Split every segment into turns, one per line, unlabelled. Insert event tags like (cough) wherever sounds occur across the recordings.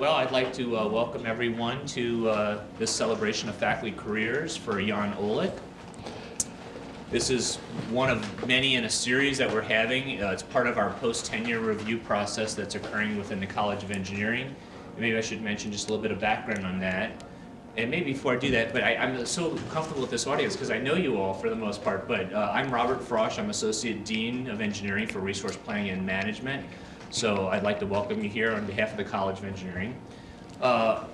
Well, I'd like to uh, welcome everyone to uh, this celebration of faculty careers for Jan Olek. This is one of many in a series that we're having. Uh, it's part of our post-tenure review process that's occurring within the College of Engineering. And maybe I should mention just a little bit of background on that. And maybe before I do that, but I, am so comfortable with this audience because I know you all for the most part, but uh, I'm Robert Frosch. I'm Associate Dean of Engineering for Resource Planning and Management. So I'd like to welcome you here on behalf of the College of Engineering. Uh,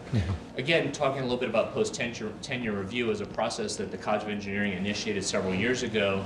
again, talking a little bit about post-tenure tenure review as a process that the College of Engineering initiated several years ago.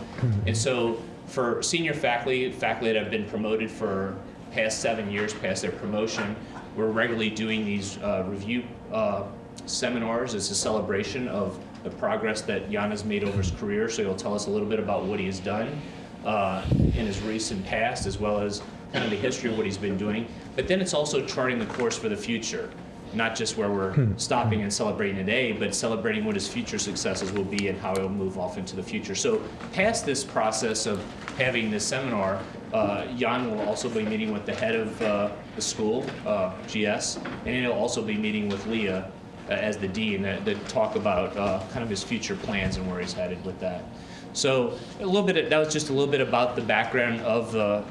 And so for senior faculty, faculty that have been promoted for past seven years past their promotion, we're regularly doing these uh, review uh, seminars as a celebration of the progress that Jan has made over his career. So he'll tell us a little bit about what he has done uh, in his recent past, as well as kind of the history of what he's been doing. But then it's also charting the course for the future not just where we're hmm. stopping and celebrating today, but celebrating what his future successes will be and how he'll move off into the future. So past this process of having this seminar, uh, Jan will also be meeting with the head of uh, the school, uh, GS, and he'll also be meeting with Leah uh, as the dean to talk about uh, kind of his future plans and where he's headed with that. So a little bit, of, that was just a little bit about the background of uh,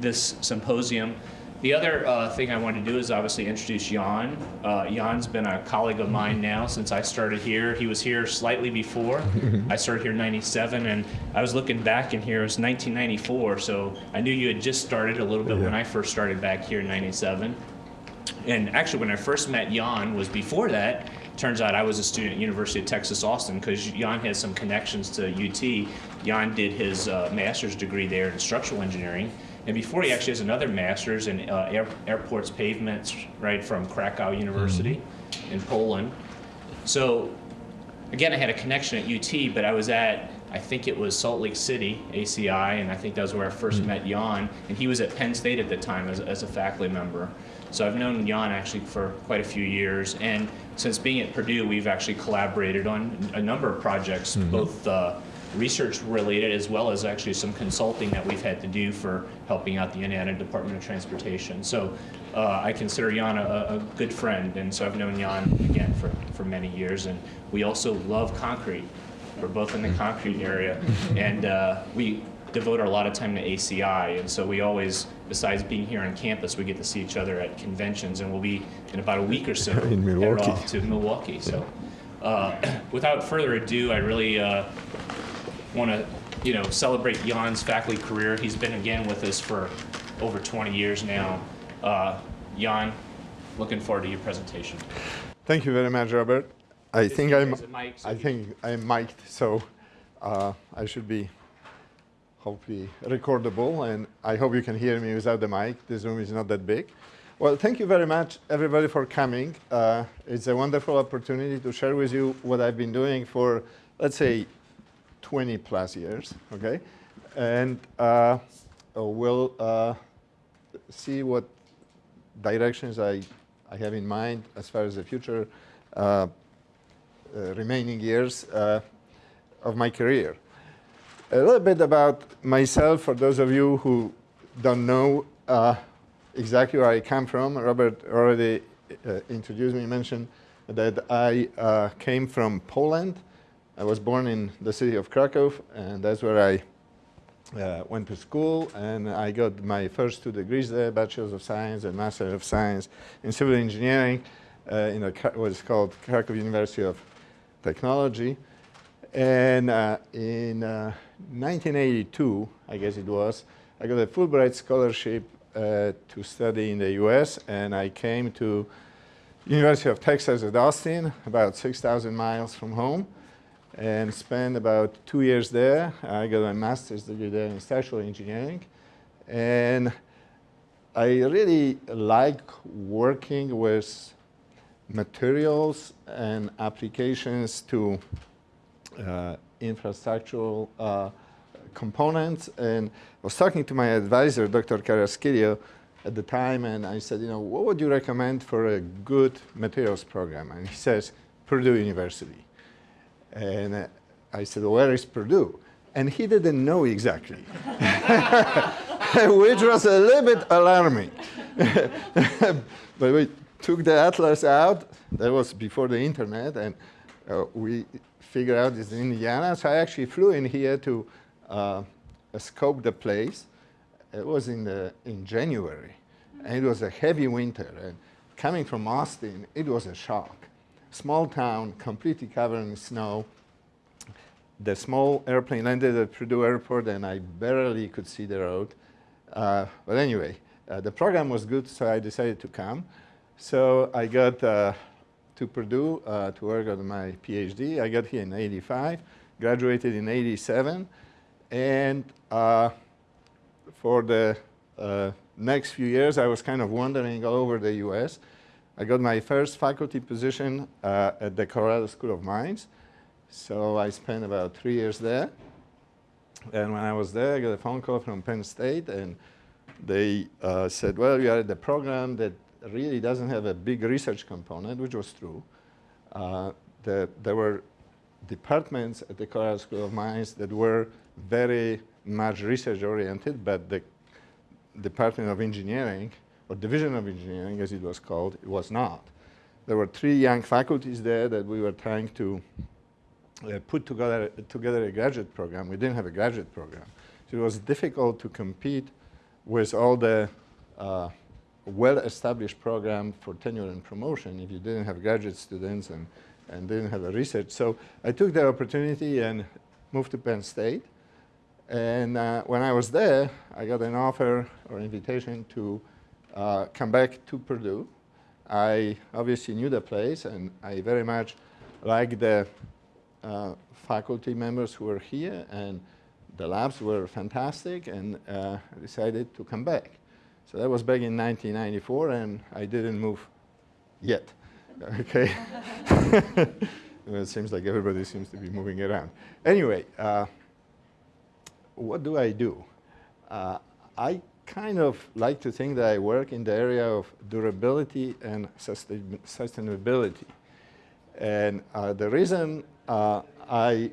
this symposium. The other uh, thing I want to do is obviously introduce Jan. Uh, Jan's been a colleague of mine now since I started here. He was here slightly before. (laughs) I started here in 97 and I was looking back in here, it was 1994, so I knew you had just started a little bit yeah. when I first started back here in 97. And actually when I first met Jan was before that. Turns out I was a student at University of Texas Austin because Jan has some connections to UT. Jan did his uh, master's degree there in structural engineering. And before he actually has another master's in uh, air, airports pavements, right, from Krakow University mm -hmm. in Poland. So again, I had a connection at UT, but I was at, I think it was Salt Lake City, ACI, and I think that was where I 1st mm -hmm. met Jan, and he was at Penn State at the time as, as a faculty member. So I've known Jan actually for quite a few years, and since being at Purdue, we've actually collaborated on a number of projects, mm -hmm. both uh, research related as well as actually some consulting that we've had to do for helping out the Indiana Department of Transportation. So uh, I consider Jan a, a, good friend and so I've known Jan again for, for many years and we also love concrete. We're both in the concrete area (laughs) and uh, we devote a lot of time to ACI and so we always, besides being here on campus, we get to see each other at conventions and we'll be in about a week or so (laughs)
in Milwaukee. off
to Milwaukee. So uh, (clears throat) without further ado, I really uh, want to, you know, celebrate Jan's faculty career. He's been again with us for over 20 years now. Uh, Jan, looking forward to your presentation.
Thank you very much, Robert. I think I'm. Mic, so I think I'm mic'd, so uh, I should be hopefully recordable, and I hope you can hear me without the mic. This room is not that big. Well, thank you very much, everybody, for coming. Uh, it's a wonderful opportunity to share with you what I've been doing for, let's say, 20 plus years, okay? And uh, we'll uh, see what directions I, I have in mind as far as the future uh, uh remaining years uh, of my career. A little bit about myself for those of you who don't know uh, exactly where I come from. Robert already introduced me, mentioned that I came from Poland. I was born in the city of Krakow, and that's where I uh, went to school, and I got my first two degrees there, Bachelor of Science and Master of Science in Civil Engineering uh, in what is called Krakow University of Technology. And uh, in 1982, uh, I guess it was, I got a Fulbright scholarship uh, to study in the US, and I came to University of Texas at Austin, about 6,000 miles from home and spent about two years there. I got my master's degree there in structural engineering. And I really like working with materials and applications to uh, infrastructural uh, components. And I was talking to my advisor, Dr. Carrasquillo, at the time, and I said, you know, what would you recommend for a good materials program? And he says, Purdue University. And I said, where is Purdue? And he didn't know exactly, (laughs) which was a little bit alarming. (laughs) but we took the atlas out. That was before the internet, and uh, we figured out it's in Indiana. So I actually flew in here to uh, scope the place. It was in the in January, and it was a heavy winter. And coming from Austin, it was a shock. Small town, completely covered in snow. The small airplane landed at Purdue Airport, and I barely could see the road. Uh, but anyway, uh, the program was good, so I decided to come. So I got uh, to Purdue uh, to work on my PhD. I got here in 85, graduated in 87, and uh, for the uh, next few years, I was kind of wandering all over the US. I got my first faculty position uh, at the Colorado School of Mines. So I spent about three years there. And when I was there, I got a phone call from Penn State, and they uh, said, well, you are at the program that really doesn't have a big research component, which was true. Uh, the, there were departments at the Colorado School of Mines that were very much research oriented, but the Department of Engineering, or Division of Engineering as it was called, it was not. There were three young faculties there that we were trying to uh, put together, together a graduate program. We didn't have a graduate program. So it was difficult to compete with all the uh, well-established program for tenure and promotion if you didn't have graduate students and, and didn't have a research. So I took the opportunity and moved to Penn State. And uh, when I was there, I got an offer or invitation to uh, come back to Purdue. I obviously knew the place, and I very much liked the uh, faculty members who were here, and the labs were fantastic, and uh, decided to come back. So that was back in 1994, and I didn't move yet. (laughs) okay. (laughs) it seems like everybody seems to be moving around. Anyway, uh, what do I do? Uh, I kind of like to think that I work in the area of durability and sustain sustainability. And uh, the reason uh, I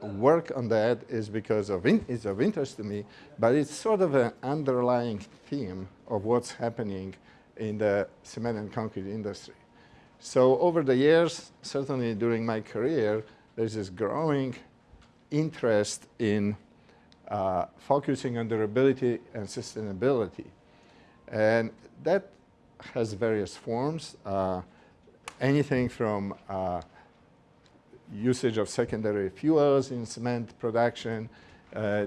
work on that is because of it's of interest to me, but it's sort of an underlying theme of what's happening in the cement and concrete industry. So over the years, certainly during my career, there's this growing interest in uh, focusing on durability and sustainability. And that has various forms, uh, anything from uh, usage of secondary fuels in cement production, uh,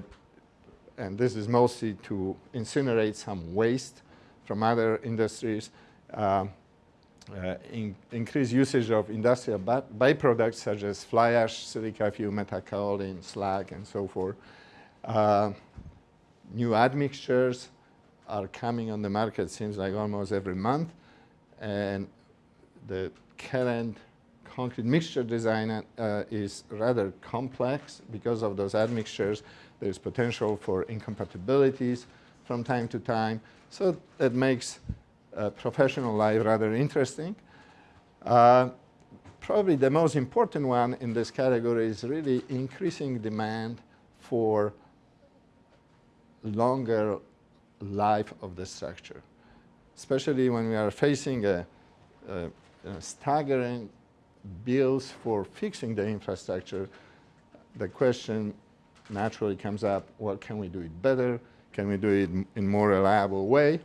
and this is mostly to incinerate some waste from other industries, um, uh, in, increased usage of industrial byproducts such as fly ash, silica fume, metakaolin, slag, and so forth. Uh, new admixtures are coming on the market, seems like almost every month. And the current concrete mixture design uh, is rather complex because of those admixtures. There's potential for incompatibilities from time to time. So that makes uh, professional life rather interesting. Uh, probably the most important one in this category is really increasing demand for longer life of the structure, especially when we are facing a, a, a staggering bills for fixing the infrastructure, the question naturally comes up, well, can we do it better? Can we do it in more reliable way?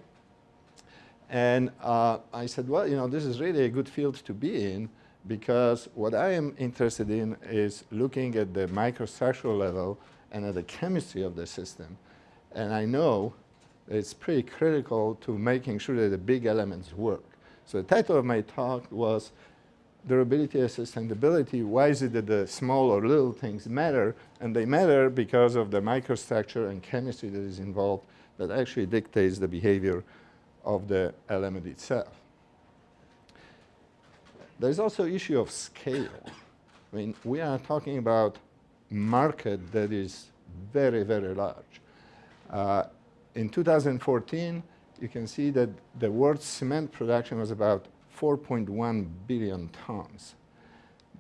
And uh, I said, well, you know, this is really a good field to be in because what I am interested in is looking at the microstructural level and at the chemistry of the system and I know it's pretty critical to making sure that the big elements work. So the title of my talk was Durability and Sustainability. Why is it that the small or little things matter? And they matter because of the microstructure and chemistry that is involved that actually dictates the behavior of the element itself. There's also issue of scale. I mean, we are talking about market that is very, very large. Uh, in 2014, you can see that the world's cement production was about 4.1 billion tons.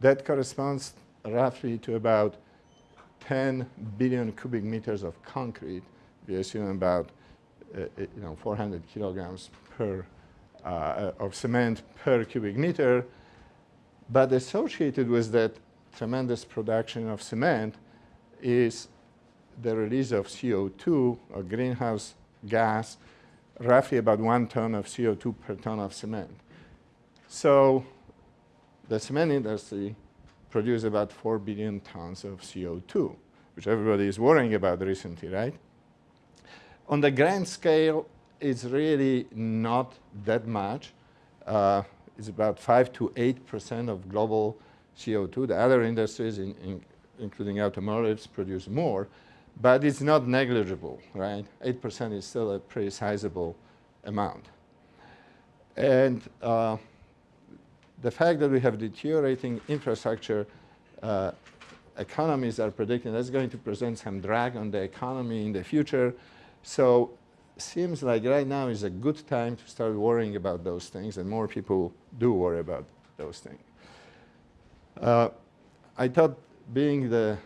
That corresponds roughly to about 10 billion cubic meters of concrete. We assume about uh, uh you know 400 kilograms per uh, of cement per cubic meter. But associated with that tremendous production of cement is the release of CO2, a greenhouse gas, roughly about one ton of CO2 per ton of cement. So the cement industry produces about 4 billion tons of CO2, which everybody is worrying about recently, right? On the grand scale, it's really not that much. Uh, it's about 5 to 8% of global CO2. The other industries, in, in, including automotives, produce more, but it's not negligible, right? 8% is still a pretty sizable amount. And uh, the fact that we have deteriorating infrastructure, uh, economies are predicting that's going to present some drag on the economy in the future. So seems like right now is a good time to start worrying about those things, and more people do worry about those things. Uh, I thought being the,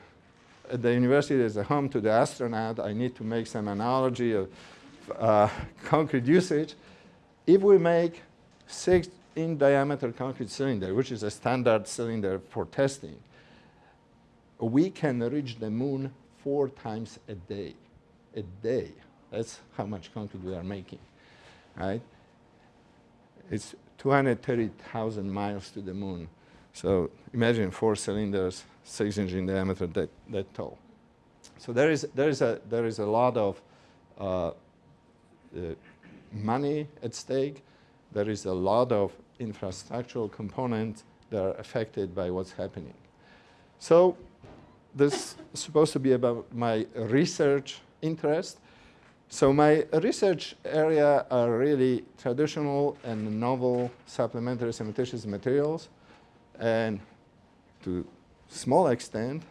the university as a home to the astronaut, I need to make some analogy of uh, concrete usage. If we make six in diameter concrete cylinder, which is a standard cylinder for testing, we can reach the moon four times a day. A day. That's how much concrete we are making, right? It's 230,000 miles to the moon. So imagine four cylinders, six inch in diameter, that, that tall. So there is, there is, a, there is a lot of uh, uh, money at stake. There is a lot of infrastructural components that are affected by what's happening. So this is supposed to be about my research interest. So my research area are really traditional and novel supplementary cementitious materials. And to small extent,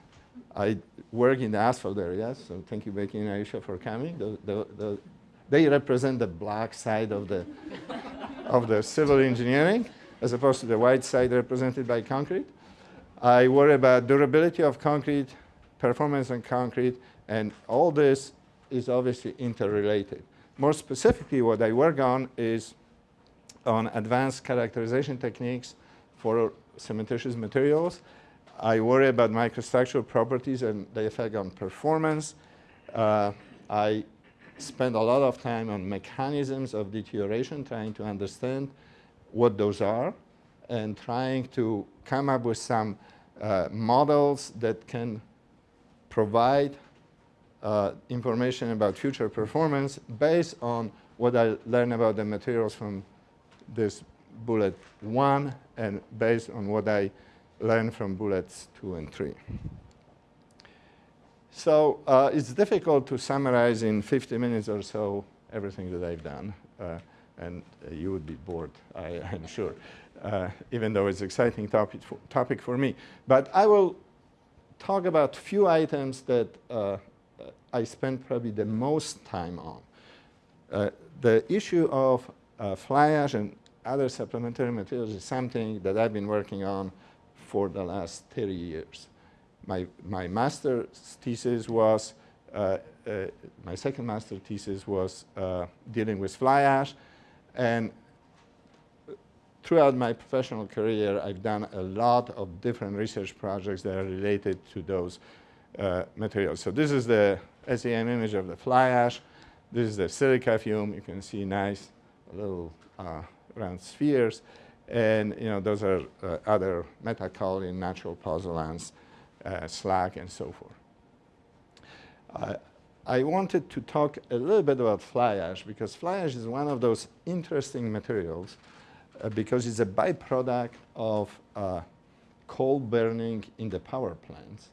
I work in the asphalt area. So thank you, Becky and Aisha, for coming. The, the, the, they represent the black side of the, of the civil engineering, as opposed to the white side represented by concrete. I worry about durability of concrete, performance on concrete, and all this is obviously interrelated. More specifically, what I work on is on advanced characterization techniques for cementitious materials. I worry about microstructural properties and the effect on performance. Uh, I spend a lot of time on mechanisms of deterioration, trying to understand what those are, and trying to come up with some uh, models that can provide uh, information about future performance based on what I learn about the materials from this bullet one and based on what I learned from bullets two and three. So uh, it's difficult to summarize in 50 minutes or so everything that I've done. Uh, and uh, you would be bored, I, (laughs) am sure, uh, even though it's an exciting topic for, topic for me. But I will talk about few items that uh, I spent probably the most time on. Uh, the issue of fly ash and other supplementary materials is something that I've been working on for the last 30 years. My, my master's thesis was, uh, uh my second master thesis was uh, dealing with fly ash. And throughout my professional career, I've done a lot of different research projects that are related to those uh, materials. So this is the SEM image of the fly ash. This is the silica fume. You can see nice little uh, round spheres. And you know, those are uh, other metakaolin, natural pozzolans, uh, slag, and so forth. I wanted to talk a little bit about fly ash because fly ash is one of those interesting materials uh, because it's a byproduct of uh, coal burning in the power plants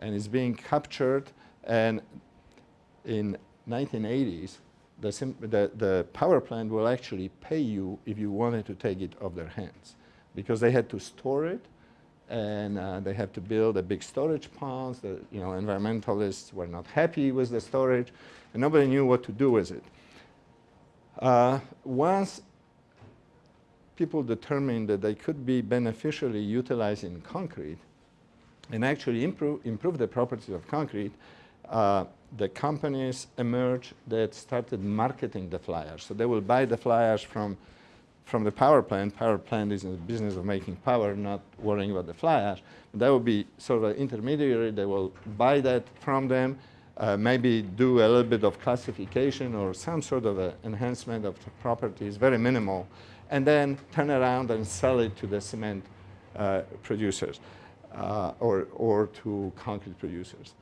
and it's being captured and in 1980s, the, the, the, power plant will actually pay you if you wanted to take it off their hands because they had to store it and uh, they had to build a big storage pond. The you know, environmentalists were not happy with the storage and nobody knew what to do with it. Uh, once people determined that they could be beneficially utilized in concrete and actually improve, improve the properties of concrete, uh, the companies emerged that started marketing the fly ash. So they will buy the fly ash from from the power plant. Power plant is in the business of making power, not worrying about the flyers. ash. That will be sort of an intermediary. They will buy that from them, uh, maybe do a little bit of classification or some sort of enhancement of the properties, very minimal, and then turn around and sell it to the cement uh, producers uh, or, or to concrete producers.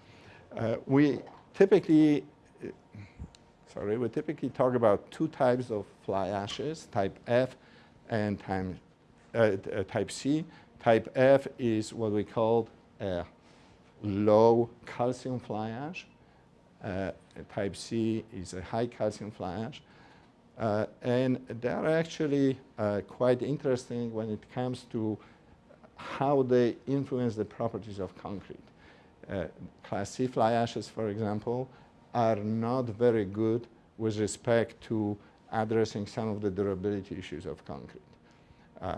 Uh, we typically, sorry, we typically talk about two types of fly ashes, type F and time, uh, uh, type C. Type F is what we call a low calcium fly ash. Uh, type C is a high calcium fly ash. Uh, and they are actually uh, quite interesting when it comes to how they influence the properties of concrete. Uh, class C fly ashes, for example, are not very good with respect to addressing some of the durability issues of concrete. Uh,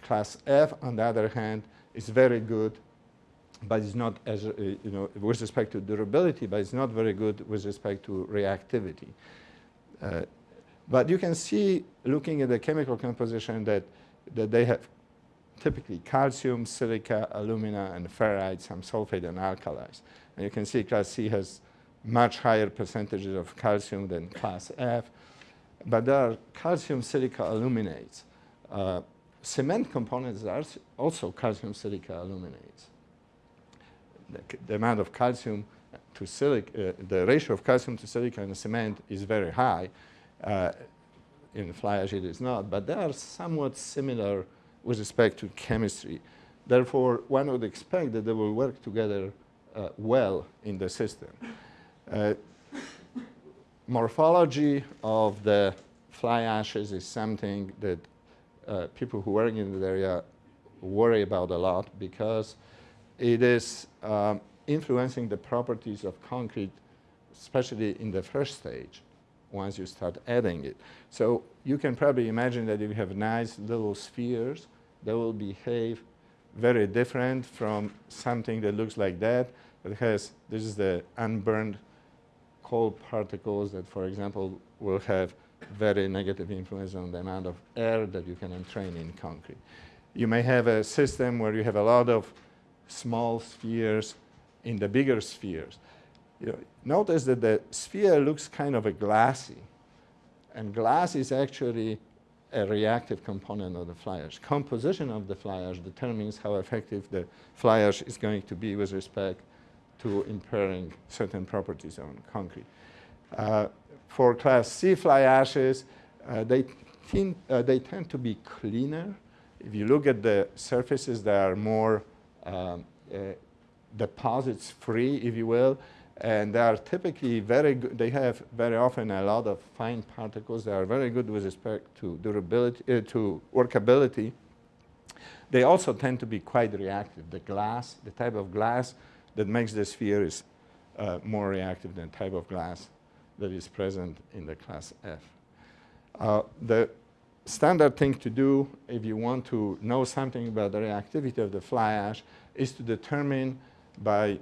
class F, on the other hand, is very good, but it's not as, uh, you know, with respect to durability, but it's not very good with respect to reactivity. Uh, but you can see, looking at the chemical composition, that, that they have typically calcium, silica, alumina, and ferrite, some sulfate and alkalis. And you can see class C has much higher percentages of calcium than class F. But there are calcium silica aluminates. Uh, cement components are also calcium silica aluminates. The, the amount of calcium to silica, uh, the ratio of calcium to silica in cement is very high. Uh, in fly ash it is not, but they are somewhat similar with respect to chemistry. Therefore, one would expect that they will work together uh, well in the system. Uh, morphology of the fly ashes is something that uh, people who work in the area worry about a lot because it is um, influencing the properties of concrete, especially in the first stage, once you start adding it. So you can probably imagine that if you have nice little spheres they will behave very different from something that looks like that. That has, this is the unburned coal particles that, for example, will have very negative influence on the amount of air that you can entrain in concrete. You may have a system where you have a lot of small spheres in the bigger spheres. You know, notice that the sphere looks kind of a glassy, and glass is actually a reactive component of the fly ash. Composition of the fly ash determines how effective the fly ash is going to be with respect to impairing certain properties on concrete. Uh, for class C fly ashes, uh, they, tend, uh, they tend to be cleaner. If you look at the surfaces, they are more um, uh, deposits free, if you will and they are typically very good. They have very often a lot of fine particles. They are very good with respect to durability, uh, to workability. They also tend to be quite reactive. The glass, the type of glass that makes the sphere is uh, more reactive than type of glass that is present in the class F. Uh, the standard thing to do if you want to know something about the reactivity of the fly ash is to determine by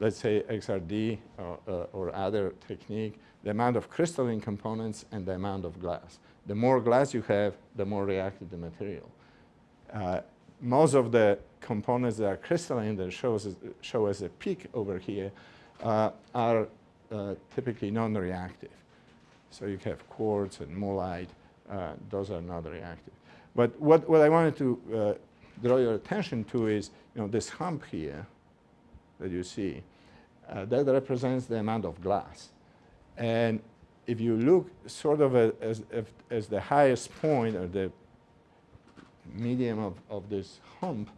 let's say XRD or, uh, or other technique, the amount of crystalline components and the amount of glass. The more glass you have, the more reactive the material. Uh, most of the components that are crystalline that shows, show as a peak over here uh, are uh, typically non-reactive. So you have quartz and mullite, uh, those are not reactive. But what, what I wanted to uh, draw your attention to is you know, this hump here that you see uh, that represents the amount of glass. And if you look sort of a, as, as the highest point or the medium of, of this hump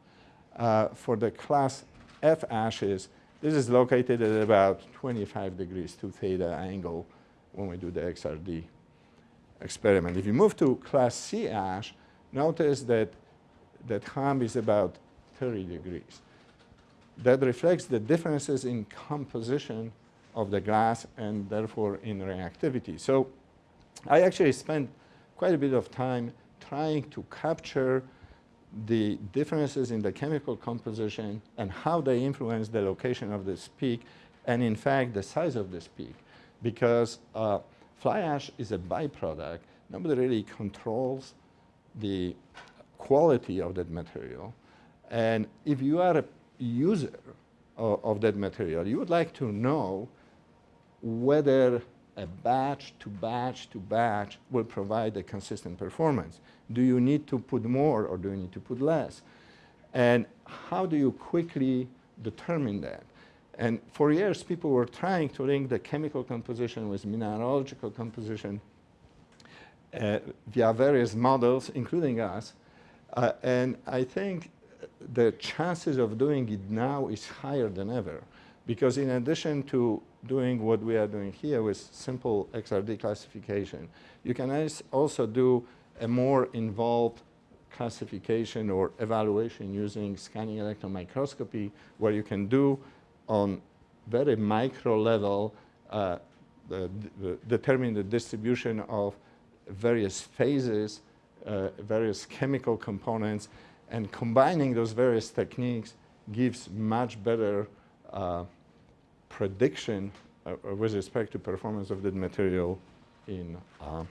uh, for the class F ashes, this is located at about 25 degrees two theta angle when we do the XRD experiment. If you move to class C ash, notice that that hump is about 30 degrees that reflects the differences in composition of the glass and therefore in reactivity. So I actually spent quite a bit of time trying to capture the differences in the chemical composition and how they influence the location of this peak and in fact the size of this peak because uh, fly ash is a byproduct nobody really controls the quality of that material. And if you are a user of, of that material, you would like to know whether a batch to batch to batch will provide a consistent performance. Do you need to put more or do you need to put less? And how do you quickly determine that? And for years, people were trying to link the chemical composition with mineralogical composition uh, via various models, including us. Uh, and I think the chances of doing it now is higher than ever. Because in addition to doing what we are doing here with simple XRD classification, you can also do a more involved classification or evaluation using scanning electron microscopy, where you can do on very micro level uh, the, the, determine the distribution of various phases, uh, various chemical components, and combining those various techniques gives much better uh, prediction uh, with respect to performance of the material in, uh,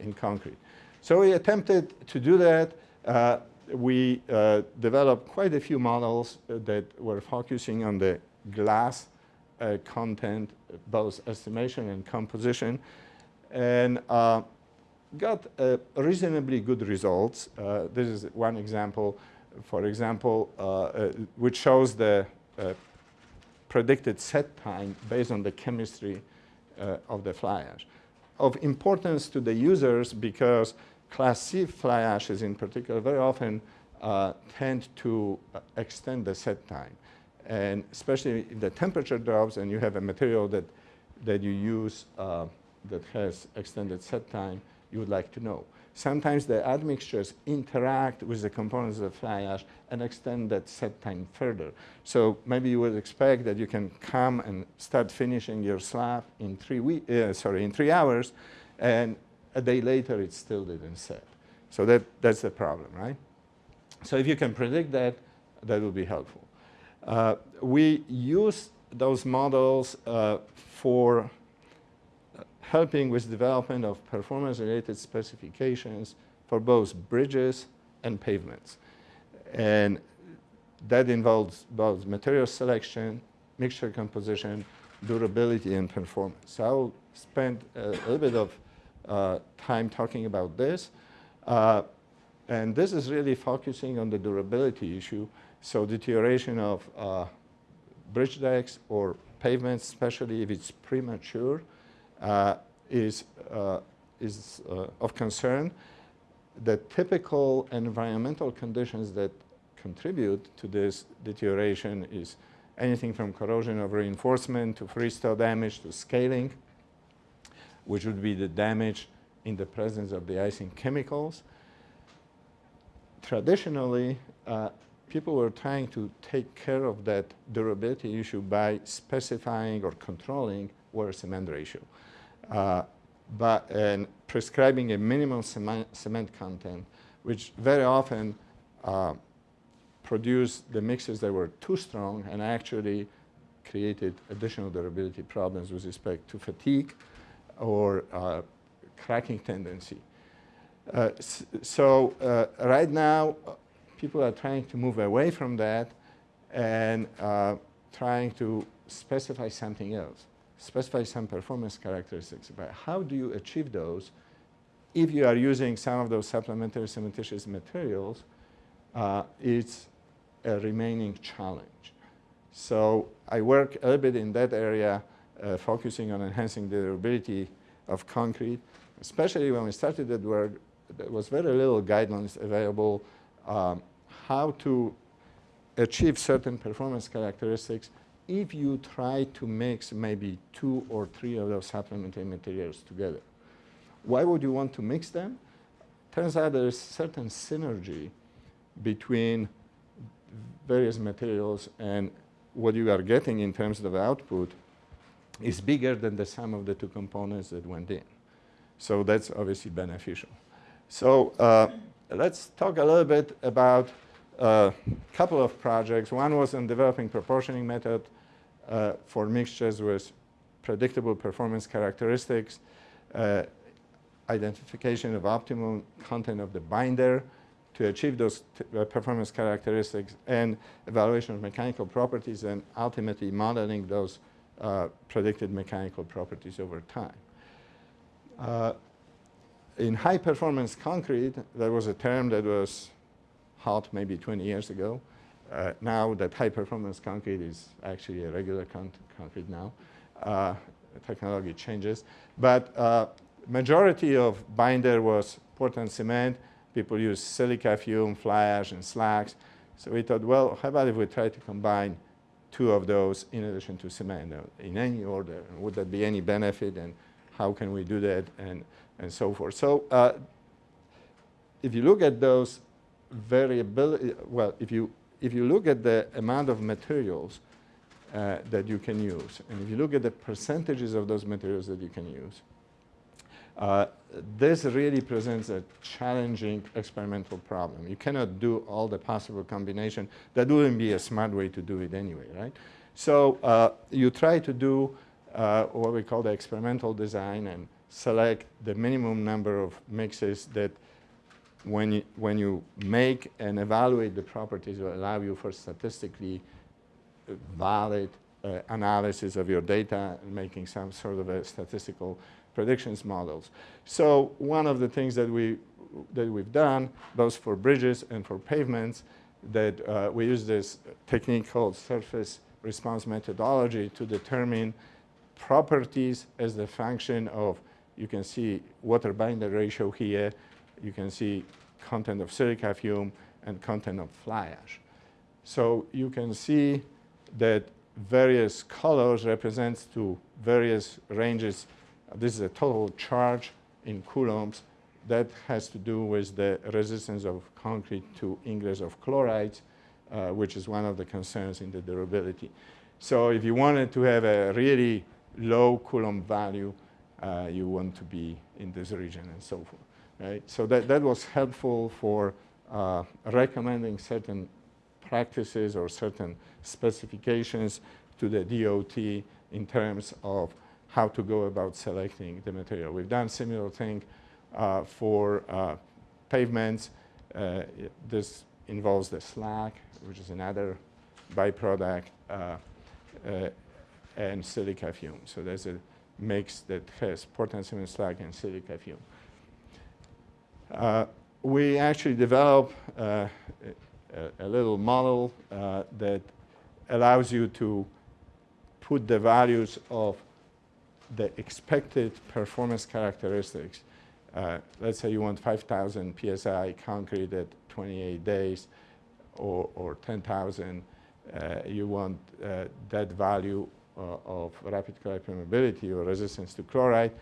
in concrete. So we attempted to do that. Uh, we uh, developed quite a few models that were focusing on the glass uh, content, both estimation and composition, and uh, got uh, reasonably good results. Uh, this is one example, for example, uh, uh, which shows the predicted set time based on the chemistry of the fly ash. Of importance to the users because Class C fly ashes in particular very often tend to extend the set time. And especially if the temperature drops and you have a material that, that you use uh, that has extended set time, you would like to know. Sometimes the admixtures interact with the components of the fly ash and extend that set time further. So maybe you would expect that you can come and start finishing your slab in three week, uh, sorry, in three hours, and a day later it still didn't set. So that, that's the problem, right? So if you can predict that, that will be helpful. Uh, we use those models uh, for helping with development of performance-related specifications for both bridges and pavements. And that involves both material selection, mixture composition, durability, and performance. So I'll spend a little bit of uh, time talking about this. Uh, and this is really focusing on the durability issue. So deterioration of uh, bridge decks or pavements, especially if it's premature, uh, is, uh, is uh, of concern. The typical environmental conditions that contribute to this deterioration is anything from corrosion of reinforcement to freeze-thaw damage to scaling, which would be the damage in the presence of the icing chemicals. Traditionally, uh, people were trying to take care of that durability issue by specifying or controlling water cement ratio. Uh, but, and prescribing a minimum cement, content, which very often uh, produced the mixes that were too strong and actually created additional durability problems with respect to fatigue or uh, cracking tendency. Uh, so uh, right now, people are trying to move away from that and uh, trying to specify something else, specify some performance characteristics. But how do you achieve those if you are using some of those supplementary cementitious materials? Uh, it's a remaining challenge. So I work a little bit in that area, uh, focusing on enhancing the durability of concrete, especially when we started that work, there was very little guidelines available um, how to achieve certain performance characteristics if you try to mix maybe two or three of those supplementary materials together. Why would you want to mix them? Turns out there is certain synergy between various materials and what you are getting in terms of output is bigger than the sum of the two components that went in. So that's obviously beneficial. So uh, let's talk a little bit about a couple of projects. One was on developing proportioning method uh, for mixtures with predictable performance characteristics. Uh, identification of optimum content of the binder to achieve those uh, performance characteristics and evaluation of mechanical properties and ultimately modeling those uh, predicted mechanical properties over time. Uh, in high performance concrete, there was a term that was hot maybe 20 years ago. Uh, now that high performance concrete is actually a regular con concrete now. Uh, technology changes. But uh, majority of binder was Portland cement. People use silica fume, fly ash, and slags. So we thought, well, how about if we try to combine two of those in addition to cement uh, in any order? Would that be any benefit? And how can we do that? And, and so forth. So uh, if you look at those variability, well, if you, if you look at the amount of materials uh, that you can use, and if you look at the percentages of those materials that you can use, uh, this really presents a challenging experimental problem. You cannot do all the possible combination. That wouldn't be a smart way to do it anyway, right? So uh, you try to do uh, what we call the experimental design and select the minimum number of mixes that when you, when you make and evaluate the properties will allow you for statistically valid uh, analysis of your data and making some sort of a statistical predictions models. So one of the things that, we, that we've done, both for bridges and for pavements, that uh, we use this technique called surface response methodology to determine properties as the function of, you can see water binder ratio here, you can see content of silica fume and content of fly ash. So you can see that various colors represents to various ranges. This is a total charge in coulombs. That has to do with the resistance of concrete to ingress of chlorides, uh, which is one of the concerns in the durability. So if you wanted to have a really low Coulomb value, uh, you want to be in this region and so forth. Right? So that, that was helpful for uh, recommending certain practices or certain specifications to the DOT in terms of how to go about selecting the material. We've done similar thing uh, for uh, pavements. Uh, this involves the slag, which is another byproduct, uh, uh, and silica fume. So there's a mix that has Portland cement slag and silica fume. Uh, we actually developed uh, a, a, little model uh, that allows you to put the values of the expected performance characteristics. Uh, let's say you want 5,000 psi concrete at 28 days or, or 10,000. Uh, you want uh, that value of rapid chloride permeability or resistance to chloride.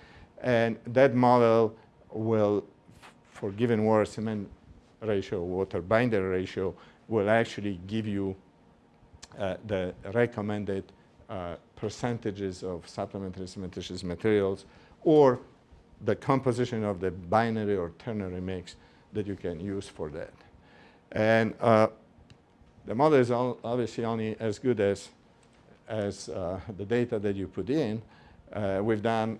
And that model will, for given water cement ratio, water binder ratio, will actually give you uh, the recommended uh, percentages of supplementary cementitious materials or the composition of the binary or ternary mix that you can use for that. And uh, the model is obviously only as good as as uh, the data that you put in. Uh, we've done,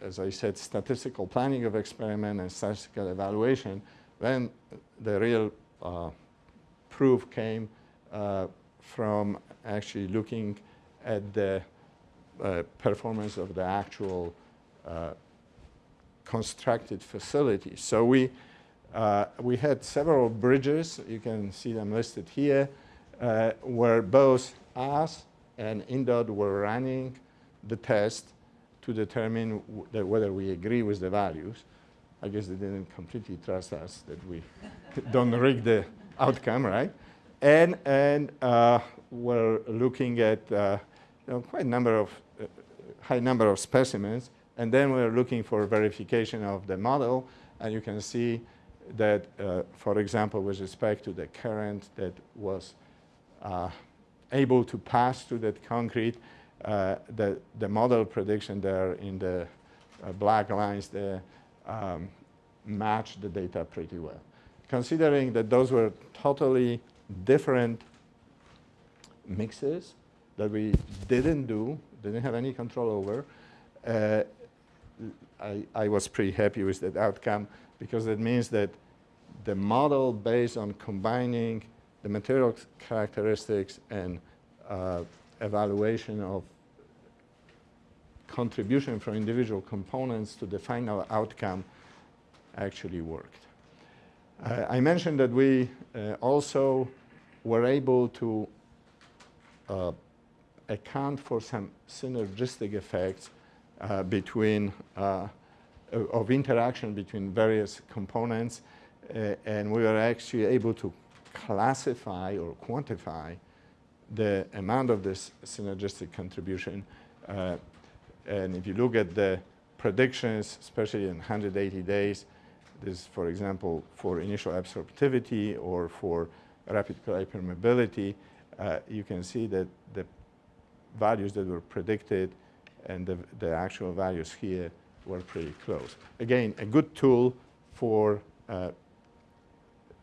as I said, statistical planning of experiment and statistical evaluation. Then the real uh, proof came uh, from actually looking at the uh, performance of the actual uh, constructed facilities. So we, we had several bridges, you can see them listed here, where both us and INDOT were running the test to determine whether we agree with the values. I guess they didn't completely trust us that we (laughs) don't rig the outcome, right? And, and uh, we're looking at uh, you know, quite a number of, uh, high number of specimens, and then we're looking for verification of the model, and you can see that, uh, for example, with respect to the current that was uh, able to pass through that concrete. Uh, the, the model prediction there in the uh, black lines there um, match the data pretty well. Considering that those were totally different mixes that we didn't do, didn't have any control over, uh, I, I was pretty happy with that outcome because it means that the model based on combining the material characteristics and uh, evaluation of contribution from individual components to the final outcome actually worked. Uh, I mentioned that we uh, also were able to uh, account for some synergistic effects uh, between uh, of interaction between various components uh, and we were actually able to classify or quantify the amount of this synergistic contribution and if you look at the predictions, especially in 180 days, this, for example, for initial absorptivity or for rapid permeability, uh, you can see that the values that were predicted and the, the actual values here were pretty close. Again, a good tool for, uh,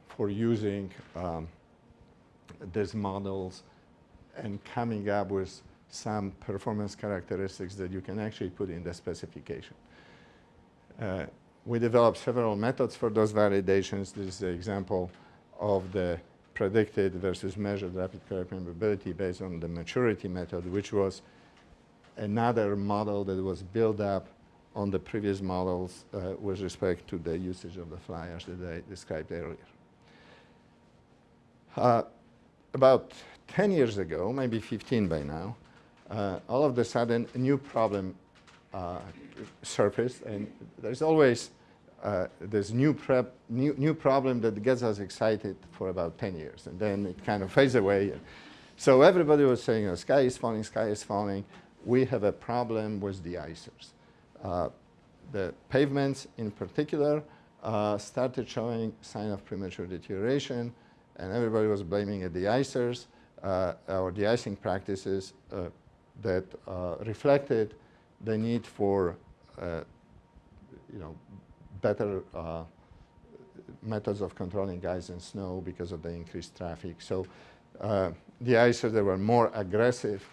for using um, these models and coming up with some performance characteristics that you can actually put in the specification. Uh, we developed several methods for those validations. This is the example of the predicted versus measured rapid Calais permeability based on the maturity method, which was another model that was built up on the previous models uh, with respect to the usage of the flyers that I described earlier. Uh, about 10 years ago, maybe 15 by now, uh, all of a sudden a new problem uh, surfaced and there's always uh, this new, prep, new, new problem that gets us excited for about 10 years and then it kind of fades away. So everybody was saying, oh, sky is falling, sky is falling. We have a problem with de-icers. Uh, the pavements in particular uh, started showing sign of premature deterioration and everybody was blaming the icers uh, or de-icing practices uh, that uh, reflected the need for, you know, better methods of controlling ice and snow because of the increased traffic. So uh, de-icers that were more aggressive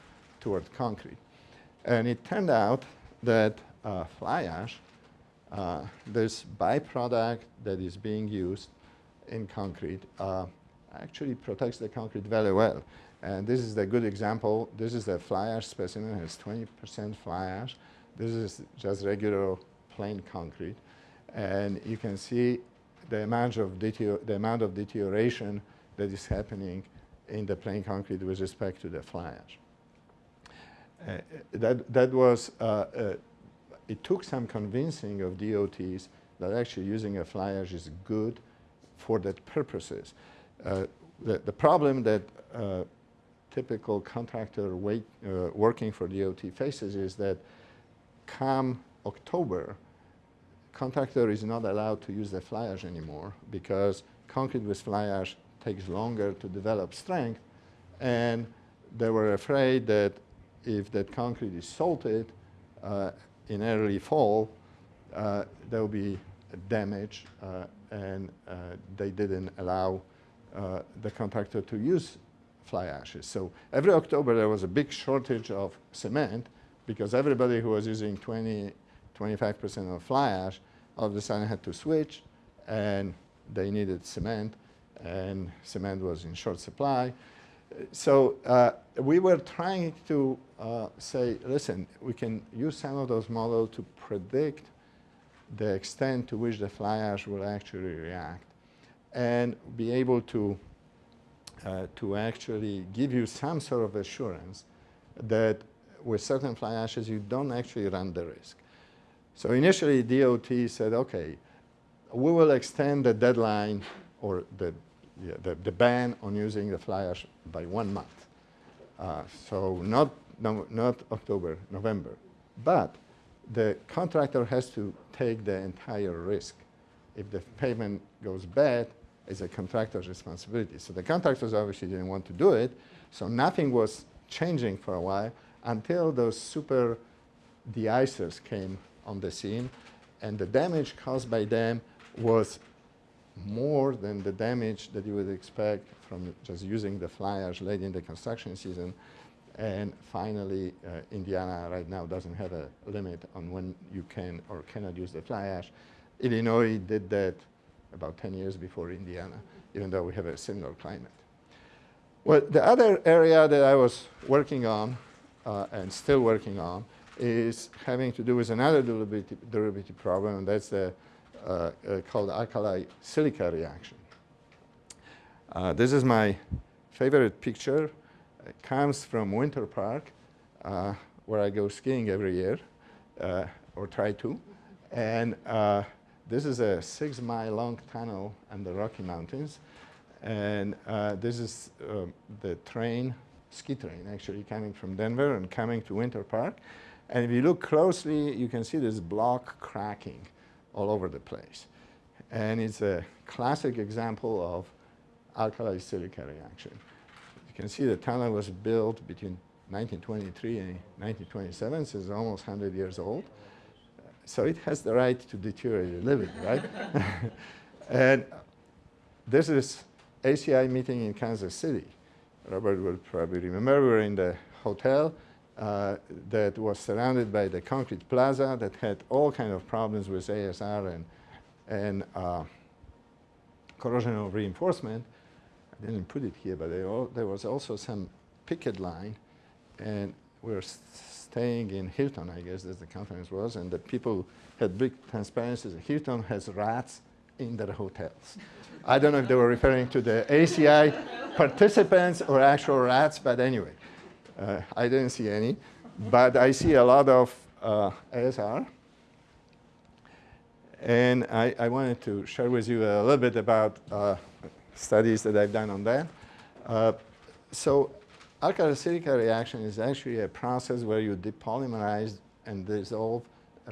toward concrete. And it turned out that uh, fly ash, uh, this byproduct that is being used in concrete, actually protects the concrete very well. And this is a good example. This is a fly ash specimen. It has 20% fly ash. This is just regular plain concrete. And you can see the amount of, the amount of deterioration that is happening in the plain concrete with respect to the fly ash. Uh, that, that was, uh, uh, it took some convincing of DOTs that actually using a fly ash is good for that purposes. Uh, the, the problem that uh, typical contractor wait, uh, working for DOT faces is that come October, contractor is not allowed to use the fly ash anymore because concrete with fly ash takes longer to develop strength. And they were afraid that if that concrete is salted uh, in early fall, uh, there will be damage uh, and they didn't allow uh, the contractor to use fly ashes. So every October there was a big shortage of cement because everybody who was using 20, 25% of fly ash all of a sudden had to switch and they needed cement and cement was in short supply. So uh, we were trying to uh, say, listen, we can use some of those models to predict the extent to which the fly ash will actually react and be able to uh, to actually give you some sort of assurance that with certain fly ashes you don't actually run the risk. So initially DOT said, okay, we will extend the deadline or the, yeah, the, the, ban on using the fly ash by one month. Uh, so not, no, not October, November. But the contractor has to take the entire risk. If the payment goes bad, is a contractor's responsibility. So the contractors obviously didn't want to do it, so nothing was changing for a while until those super de-icers came on the scene, and the damage caused by them was more than the damage that you would expect from just using the fly ash late in the construction season. And finally, uh, Indiana right now doesn't have a limit on when you can or cannot use the fly ash. Illinois did that about 10 years before Indiana, even though we have a similar climate. Well, the other area that I was working on uh, and still working on is having to do with another durability, durability problem, and that's the uh, uh, called alkali silica reaction. Uh, this is my favorite picture. It comes from Winter Park, uh, where I go skiing every year, uh, or try to. And this is a six mile long tunnel in the Rocky Mountains. And this is um, the train, ski train actually, coming from Denver and coming to Winter Park. And if you look closely, you can see this block cracking all over the place. And it's a classic example of alkali silica reaction. You can see the tunnel was built between 1923 and 1927, so it's almost 100 years old. So it has the right to deteriorate (laughs) a little bit, right? and this is ACI meeting in Kansas City. Robert will probably remember we were in the hotel uh, that was surrounded by the concrete plaza that had all kind of problems with ASR and, and uh, corrosional reinforcement. I didn't put it here, but all, there was also some picket line, and we were staying in Hilton, I guess, as the conference was, and the people had big transparencies. Hilton has rats in their hotels. I don't know if they were referring to the ACI (laughs) participants or actual rats, but anyway. Uh, I didn't see any, but I see a lot of uh, ASR. And I, I, wanted to share with you a little bit about uh, studies that I've done on that. Uh, so alkali silica reaction is actually a process where you depolymerize and dissolve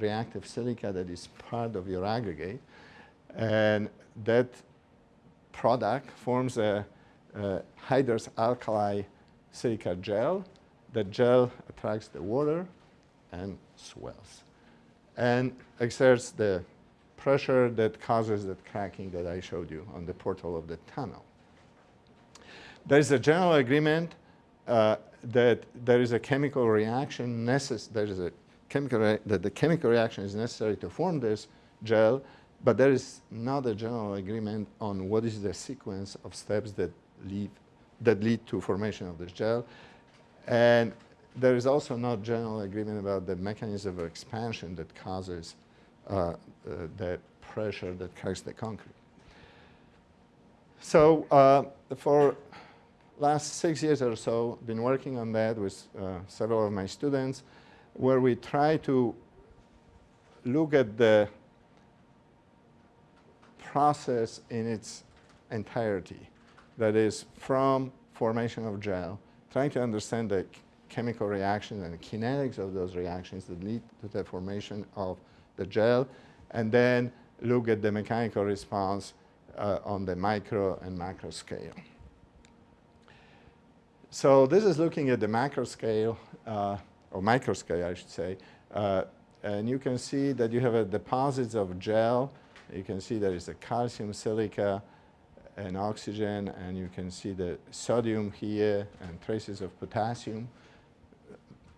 reactive silica that is part of your aggregate. And that product forms a, a hydrous alkali silica gel the gel attracts the water and swells and exerts the pressure that causes that cracking that I showed you on the portal of the tunnel. There is a general agreement uh, that there is a chemical reaction necessary, there is a chemical that the chemical reaction is necessary to form this gel, but there is not a general agreement on what is the sequence of steps that lead, that lead to formation of this gel. And there is also not general agreement about the mechanism of expansion that causes uh, uh, the pressure that cracks the concrete. So uh, for last six years or so, been working on that with uh, several of my students, where we try to look at the process in its entirety. That is, from formation of gel trying to understand the chemical reactions and the kinetics of those reactions that lead to the formation of the gel, and then look at the mechanical response uh, on the micro and macro scale. So this is looking at the macro scale, uh, or micro scale, I should say, uh, and you can see that you have a deposits of gel. You can see there is a calcium silica, and oxygen, and you can see the sodium here and traces of potassium,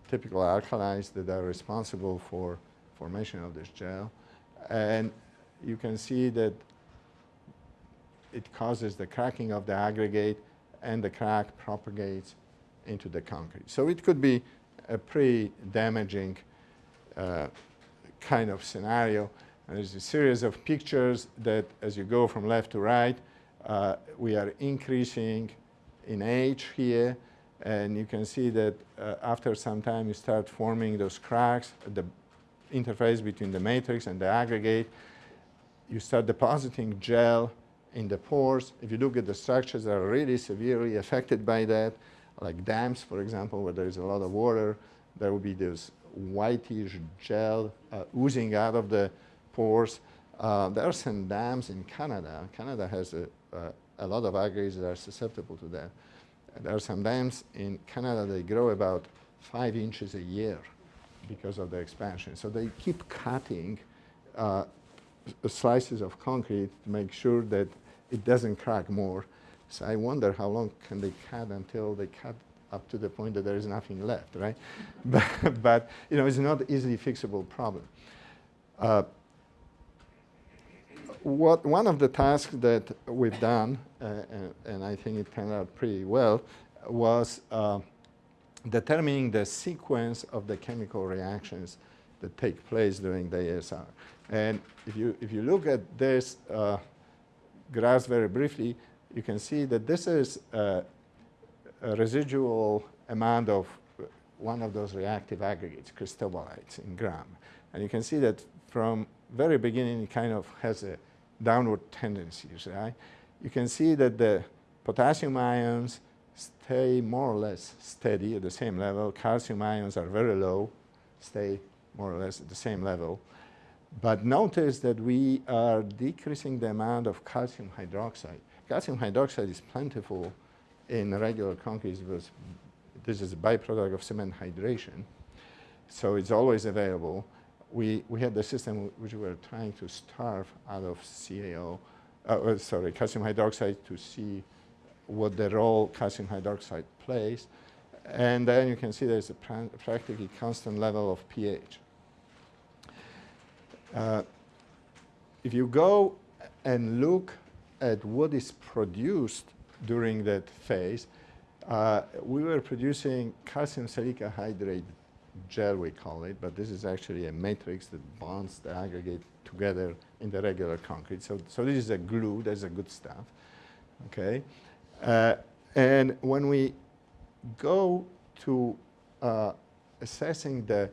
typical alkalis that are responsible for formation of this gel. And you can see that it causes the cracking of the aggregate and the crack propagates into the concrete. So it could be a pretty damaging uh, kind of scenario. And there's a series of pictures that as you go from left to right, uh, we are increasing in age here, and you can see that uh, after some time you start forming those cracks the interface between the matrix and the aggregate. You start depositing gel in the pores. If you look at the structures that are really severely affected by that, like dams, for example, where there is a lot of water, there will be this whitish gel uh, oozing out of the pores. Uh, there are some dams in Canada. Canada has a, uh, a lot of aggregates that are susceptible to that. There are some dams in Canada, they grow about five inches a year because of the expansion. So they keep cutting uh, slices of concrete to make sure that it doesn't crack more. So I wonder how long can they cut until they cut up to the point that there is nothing left, right? (laughs) but, but, you know, it's not easily fixable problem. Uh, what one of the tasks that we've done, uh, and, and, I think it turned out pretty well, was uh, determining the sequence of the chemical reactions that take place during the ASR. And if you, if you look at this uh, graph very briefly, you can see that this is a residual amount of one of those reactive aggregates, cristobalites in gram. And you can see that from very beginning, it kind of has a downward tendencies, right? You can see that the potassium ions stay more or less steady at the same level. Calcium ions are very low, stay more or less at the same level. But notice that we are decreasing the amount of calcium hydroxide. Calcium hydroxide is plentiful in regular concrete this is a byproduct of cement hydration. So it's always available we, we had the system which we were trying to starve out of CaO, uh, uh, sorry, calcium hydroxide to see what the role calcium hydroxide plays. And then you can see there's a practically constant level of pH. Uh, if you go and look at what is produced during that phase, uh, we were producing calcium silica hydrate gel we call it, but this is actually a matrix that bonds the aggregate together in the regular concrete. So, so this is a glue, that's a good stuff, okay? Uh, and when we go to uh, assessing the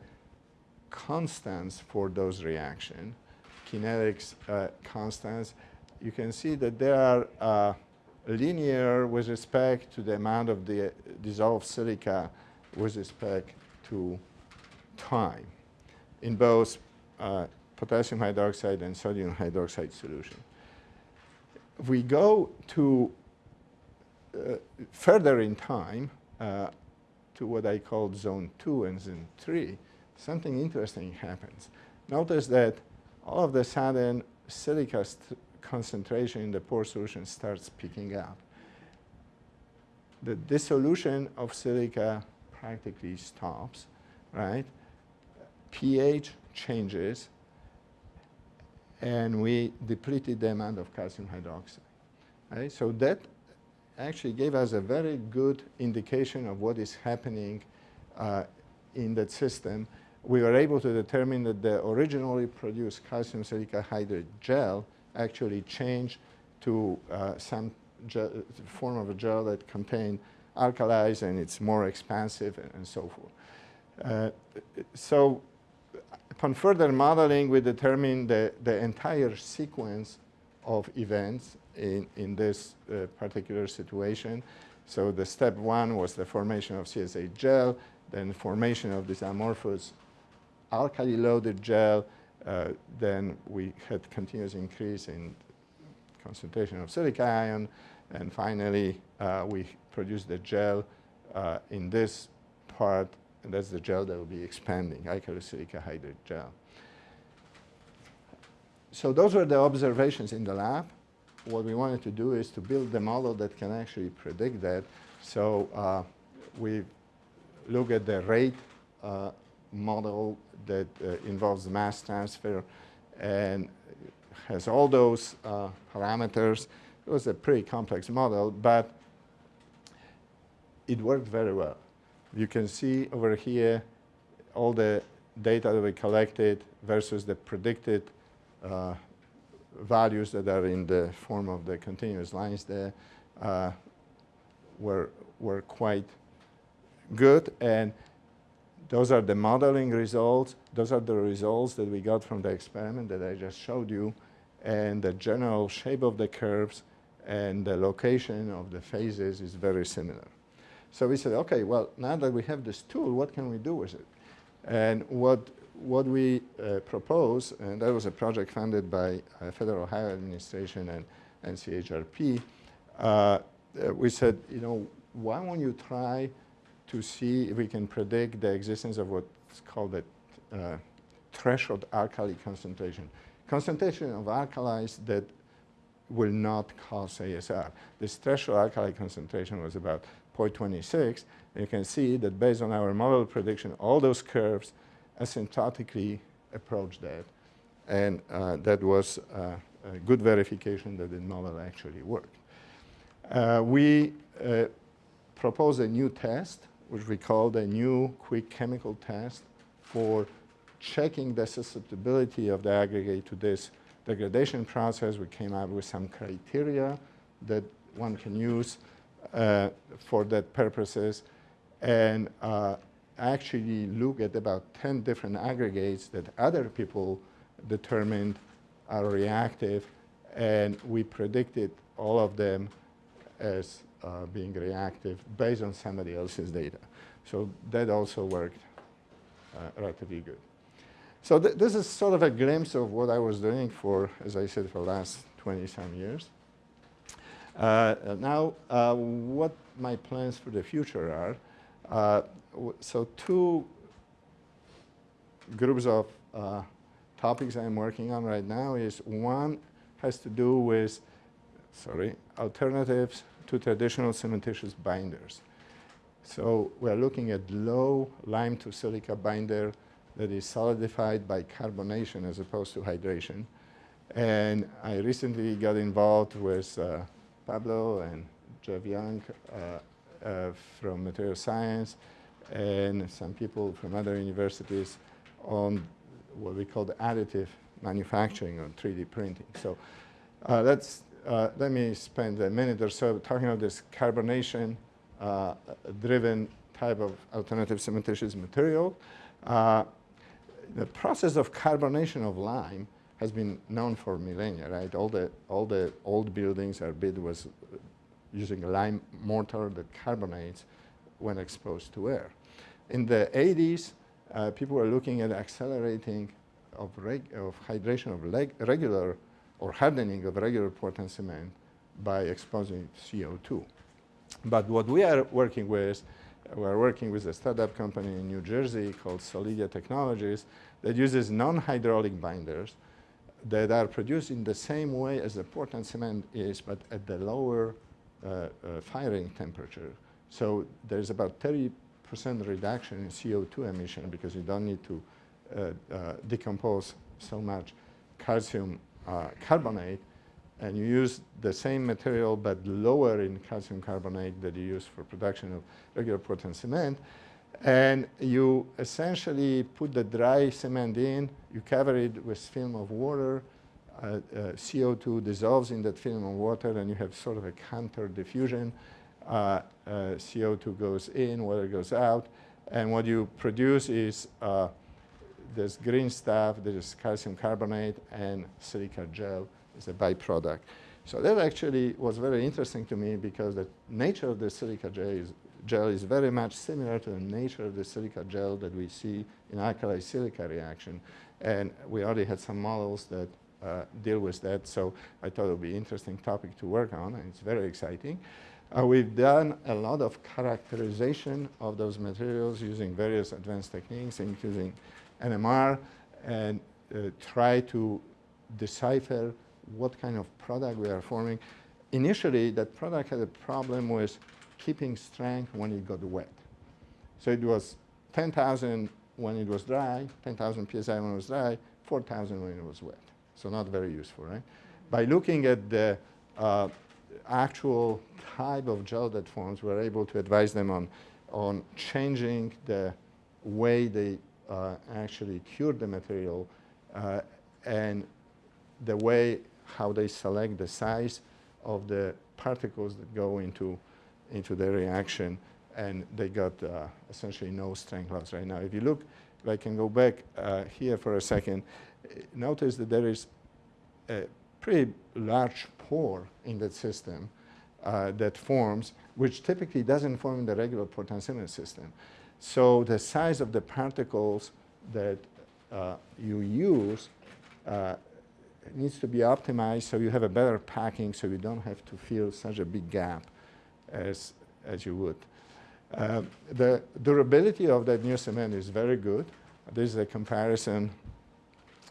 constants for those reactions, kinetics uh, constants, you can see that they are uh, linear with respect to the amount of the dissolved silica with respect to time in both uh, potassium hydroxide and sodium hydroxide solution. If we go to uh, further in time uh, to what I call zone 2 and zone 3, something interesting happens. Notice that all of the sudden silica concentration in the pore solution starts picking up. The dissolution of silica practically stops, right? pH changes, and we depleted the amount of calcium hydroxide. Right? So that actually gave us a very good indication of what is happening uh, in that system. We were able to determine that the originally produced calcium silica hydrate gel actually changed to uh, some form of a gel that contained alkalis and it's more expansive and, and so forth. Uh, so upon further modeling, we determined the, the entire sequence of events in, in this uh, particular situation. So the step one was the formation of CSA gel, then formation of this amorphous alkali-loaded gel, uh, then we had continuous increase in concentration of silica ion, and finally uh, we produced the gel uh, in this part and that's the gel that will be expanding, alkali-silica hydrate gel. So those were the observations in the lab. What we wanted to do is to build the model that can actually predict that. So uh, we look at the rate uh, model that uh, involves mass transfer and has all those uh, parameters. It was a pretty complex model, but it worked very well. You can see over here all the data that we collected versus the predicted uh, values that are in the form of the continuous lines there uh, were, were quite good. And those are the modeling results. Those are the results that we got from the experiment that I just showed you. And the general shape of the curves and the location of the phases is very similar. So we said, okay, well, now that we have this tool, what can we do with it? And what, what we uh, propose, and that was a project funded by uh, Federal Highway Administration and, and CHRP, uh, uh, we said, you know, why won't you try to see if we can predict the existence of what's called the uh, threshold alkali concentration. Concentration of alkalis that will not cause ASR. This threshold alkali concentration was about 0.26. And you can see that based on our model prediction, all those curves asymptotically approach that. And uh, that was uh, a good verification that the model actually worked. Uh, we uh, proposed a new test, which we called a new quick chemical test for checking the susceptibility of the aggregate to this degradation process. We came up with some criteria that one can use uh, for that purposes and uh, actually look at about 10 different aggregates that other people determined are reactive and we predicted all of them as uh, being reactive based on somebody else's data. So that also worked uh, relatively good. So th this is sort of a glimpse of what I was doing for, as I said, for the last 20 some years. Uh, now, uh, what my plans for the future are. Uh, so two groups of uh, topics I'm working on right now is one has to do with, sorry, alternatives to traditional cementitious binders. So we're looking at low lime to silica binder that is solidified by carbonation as opposed to hydration. And I recently got involved with uh, Pablo and Jeff Young uh, uh, from material science and some people from other universities on what we call the additive manufacturing or 3D printing. So uh, let's, uh, let me spend a minute or so talking about this carbonation uh, driven type of alternative cementitious material. Uh, the process of carbonation of lime has been known for millennia, right? All the, all the old buildings are built with using lime mortar that carbonates when exposed to air. In the 80s, uh, people were looking at accelerating of, of hydration of regular or hardening of regular Portland cement by exposing CO2. But what we are working with, we are working with a startup company in New Jersey called Solidia Technologies that uses non-hydraulic binders that are produced in the same way as the Portland cement is, but at the lower uh, uh, firing temperature. So there's about 30% reduction in CO2 emission because you don't need to uh, uh decompose so much calcium uh, carbonate and you use the same material but lower in calcium carbonate that you use for production of regular Portland cement and you essentially put the dry cement in, you cover it with film of water, uh, uh, CO2 dissolves in that film of water and you have sort of a counter diffusion. Uh, uh CO2 goes in, water goes out, and what you produce is this green stuff, there is calcium carbonate and silica gel is a byproduct. So that actually was very interesting to me because the nature of the silica gel is, gel is very much similar to the nature of the silica gel that we see in alkali silica reaction. And we already had some models that uh, deal with that, so I thought it would be an interesting topic to work on, and it's very exciting. Uh, we've done a lot of characterization of those materials using various advanced techniques, including NMR, and uh, try to decipher what kind of product we are forming. Initially, that product had a problem with keeping strength when it got wet. So it was 10,000 when it was dry, 10,000 psi when it was dry, 4,000 when it was wet. So not very useful, right? By looking at the uh, actual type of gel that forms, we're able to advise them on, on changing the way they actually cure the material uh, and the way how they select the size of the particles that go into, into the reaction and they got uh, essentially no strength loss right now. If you look, if I can go back uh, here for a second, notice that there is a pretty large pore in that system uh, that forms, which typically doesn't form in the regular Portland cement system. So the size of the particles that uh, you use uh, needs to be optimized so you have a better packing so you don't have to fill such a big gap as, as you would. Uh, the durability of that new cement is very good. This is a comparison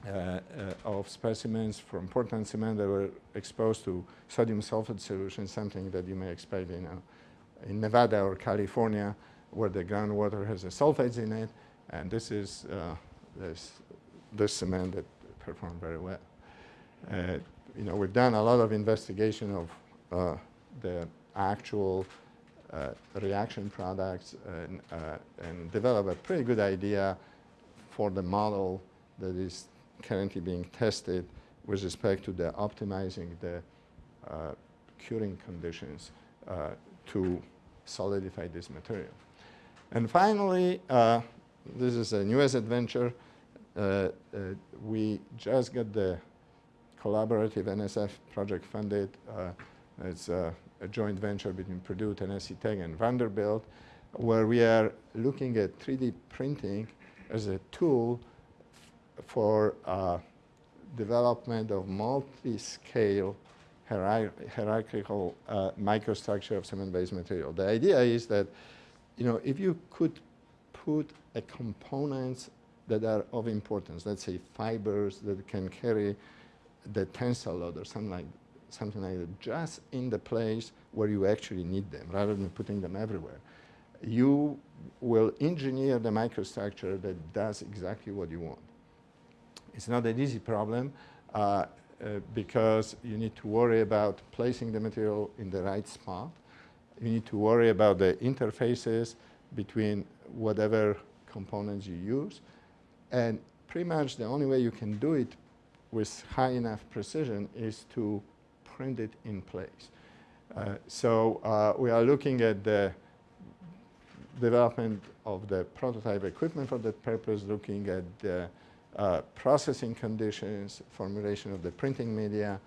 uh, uh, of specimens from Portland cement that were exposed to sodium sulfate solution, something that you may expect in, uh, in Nevada or California, where the groundwater has the sulfates in it. And this is uh, this, this cement that performed very well. Uh, you know, we've done a lot of investigation of uh, the actual uh, reaction products and, uh, and develop a pretty good idea for the model that is currently being tested with respect to the optimizing the uh, curing conditions to solidify this material. And finally, uh, this is a newest adventure. Uh, we just got the collaborative NSF project funded. it's a a joint venture between Purdue, Tennessee Tech, and Vanderbilt, where we are looking at 3D printing as a tool for uh, development of multi-scale hierar hierarchical uh, microstructure of cement-based material. The idea is that, you know, if you could put a components that are of importance, let's say fibers that can carry the tensile load or something like something like that, just in the place where you actually need them, rather than putting them everywhere. You will engineer the microstructure that does exactly what you want. It's not an easy problem uh, uh, because you need to worry about placing the material in the right spot. You need to worry about the interfaces between whatever components you use. And pretty much the only way you can do it with high enough precision is to print it in place. Uh, so uh, we are looking at the development of the prototype equipment for that purpose, looking at the uh, processing conditions, formulation of the printing media,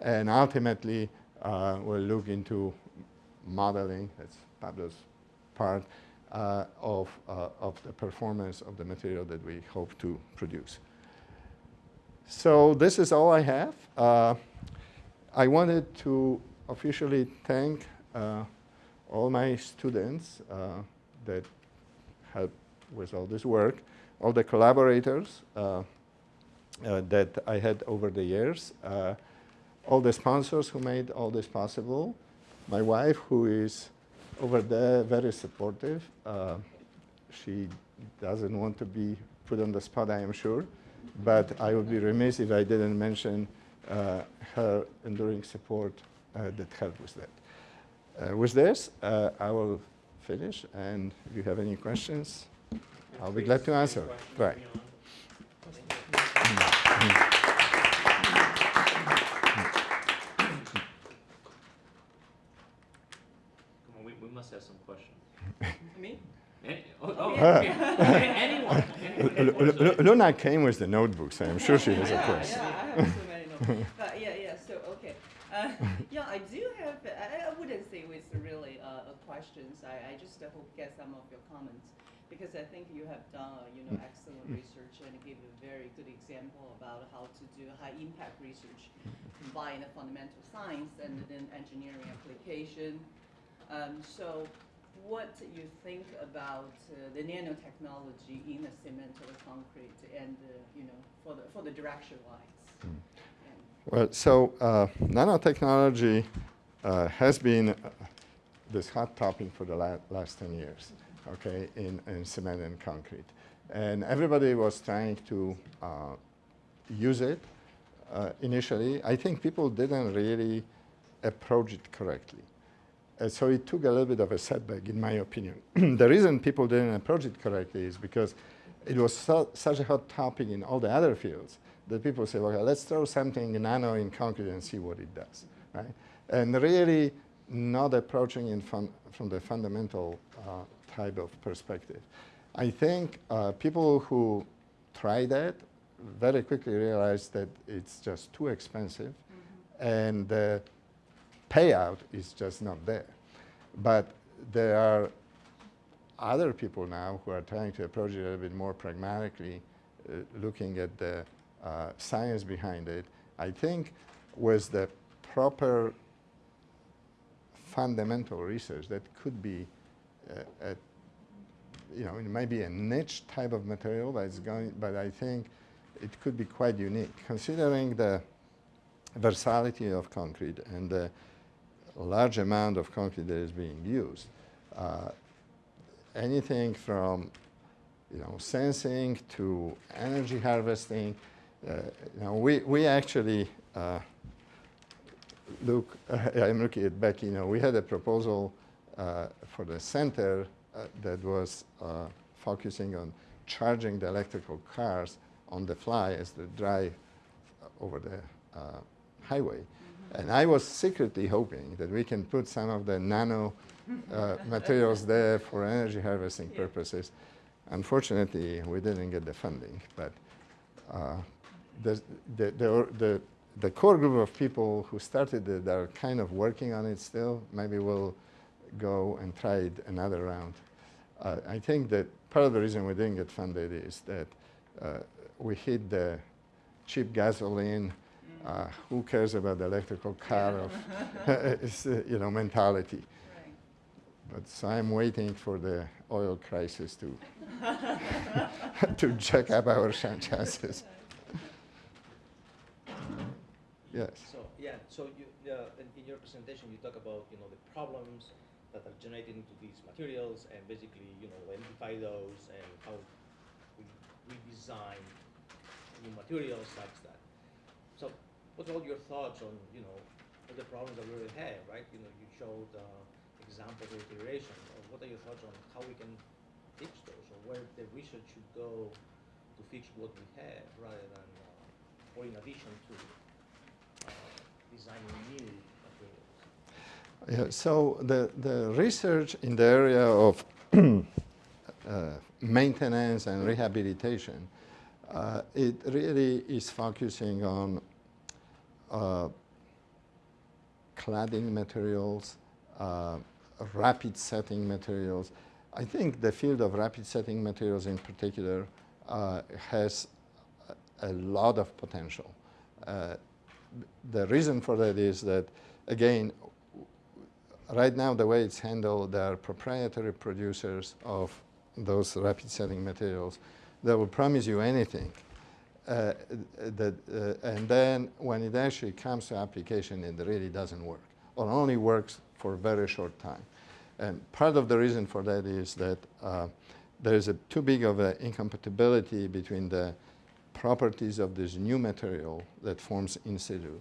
and ultimately uh, we'll look into modeling, that's Pablo's part, uh, of, uh, of the performance of the material that we hope to produce. So this is all I have. I wanted to officially thank uh, all my students uh, that helped with all this work, all the collaborators uh, uh that I had over the years, uh, all the sponsors who made all this possible, my wife who is over there very supportive. Uh, she doesn't want to be put on the spot, I am sure, but I would be remiss if I didn't mention uh, her enduring support uh, that helped with that. Uh, with this, I will finish, and if you have any questions, I'll be glad to answer. Right.
We, we must have some questions.
Me?
Any, oh, oh, anyone. anyone.
Luna came with the notebooks, so I'm sure she has a question.
Yeah, yeah, (laughs) but yeah, yeah. So okay, uh, (laughs) yeah, I do have. I, I wouldn't say it's really uh, questions. I, I just uh, hope get some of your comments because I think you have done you know excellent research and give a very good example about how to do high impact research, combine the fundamental science and then engineering application. Um, so what you think about uh, the nanotechnology in the cement or concrete and uh, you know for the for the direction wise. Mm.
Well, so uh, nanotechnology uh, has been uh, this hot topic for the la last 10 years, okay, in, in cement and concrete. And everybody was trying to uh, use it uh, initially. I think people didn't really approach it correctly. Uh, so it took a little bit of a setback, in my opinion. (clears throat) the reason people didn't approach it correctly is because it was so, such a hot topic in all the other fields that people say, okay, let's throw something nano in concrete and see what it does, right? And really not approaching it from, from the fundamental uh, type of perspective. I think uh, people who try that very quickly realize that it's just too expensive mm -hmm. and the payout is just not there. But there are other people now who are trying to approach it a little bit more pragmatically, uh, looking at the uh, science behind it, I think with the proper fundamental research that could be uh, a, you know, it might be a niche type of material, but it's going, but I think it could be quite unique, considering the versatility of concrete and the large amount of concrete that is being used. Uh, anything from you know, sensing to energy harvesting. Uh, you know, we, we actually uh, look, (laughs) I'm looking at Becky, you know, we had a proposal uh, for the center uh, that was uh, focusing on charging the electrical cars on the fly as they drive over the highway. And I was secretly hoping that we can put some of the nano uh, (laughs) materials there for energy harvesting purposes. Unfortunately, we didn't get the funding, but uh, the, the, the, the, the core group of people who started it are kind of working on it still. Maybe we'll go and try it another round. Uh, I think that part of the reason we didn't get funded is that uh, we hit the cheap gasoline, uh, who cares about the electrical car of (laughs) uh, you know mentality.
Right.
But so I'm waiting for the oil crisis to (laughs) to check up our (laughs) chances. Yes.
So, yeah, so you, uh, in, in your presentation, you talk about, you know, the problems that are generated into these materials and basically, you know, identify those and how we design new materials such that. So what are all your thoughts on, you know, the problems that we already have, right? You know, you showed uh, examples of iteration. Uh, What are your thoughts on how we can fix those or where the research should go to fix what we have rather than, uh, or in addition to uh, designing new materials.
Yeah, so the, the research in the area of (clears throat) uh, maintenance and rehabilitation, uh, it really is focusing on uh, cladding materials, uh, rapid setting materials. I think the field of rapid setting materials in particular uh, has a lot of potential. Uh, the reason for that is that, again, right now the way it's handled, there are proprietary producers of those rapid setting materials that will promise you anything. Uh, uh, and then when it actually comes to application, it really doesn't work, or only works for a very short time. And part of the reason for that is that uh, there is a too big of an incompatibility between the properties of this new material that forms in situ